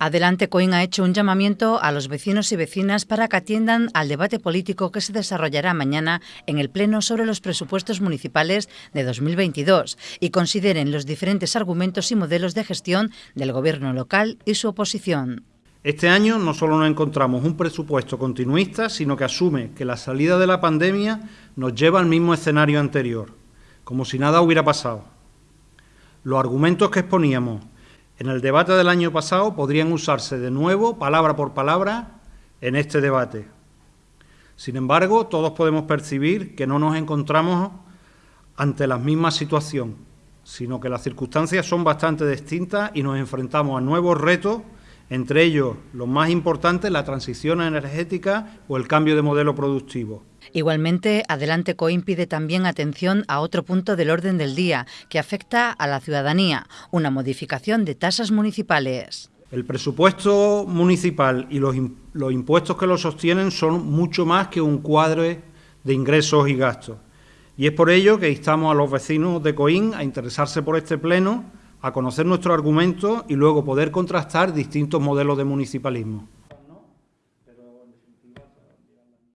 Adelante Coin ha hecho un llamamiento a los vecinos y vecinas para que atiendan al debate político que se desarrollará mañana en el Pleno sobre los presupuestos municipales de 2022 y consideren los diferentes argumentos y modelos de gestión del Gobierno local y su oposición. Este año no solo nos encontramos un presupuesto continuista, sino que asume que la salida de la pandemia nos lleva al mismo escenario anterior, como si nada hubiera pasado. Los argumentos que exponíamos en el debate del año pasado podrían usarse de nuevo, palabra por palabra, en este debate. Sin embargo, todos podemos percibir que no nos encontramos ante la misma situación, sino que las circunstancias son bastante distintas y nos enfrentamos a nuevos retos, entre ellos los más importantes, la transición energética o el cambio de modelo productivo. Igualmente, Adelante COIN pide también atención a otro punto del orden del día que afecta a la ciudadanía, una modificación de tasas municipales. El presupuesto municipal y los, impuestos que lo sostienen son mucho más que un cuadro de ingresos y gastos. Y es por ello que instamos a los vecinos de COIN a interesarse por este pleno, a conocer nuestros argumentos y luego poder contrastar distintos modelos de municipalismo.